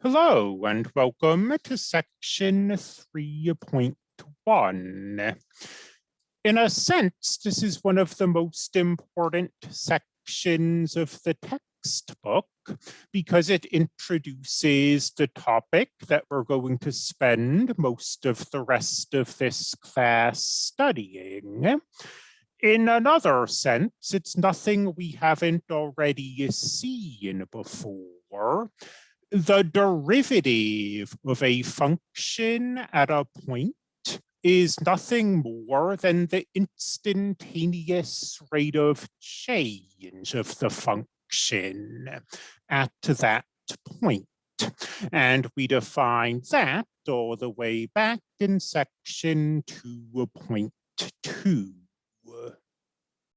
Hello and welcome to section 3.1. In a sense, this is one of the most important sections of the textbook because it introduces the topic that we're going to spend most of the rest of this class studying. In another sense, it's nothing we haven't already seen before. The derivative of a function at a point is nothing more than the instantaneous rate of change of the function at that point. And we define that all the way back in section 2.2.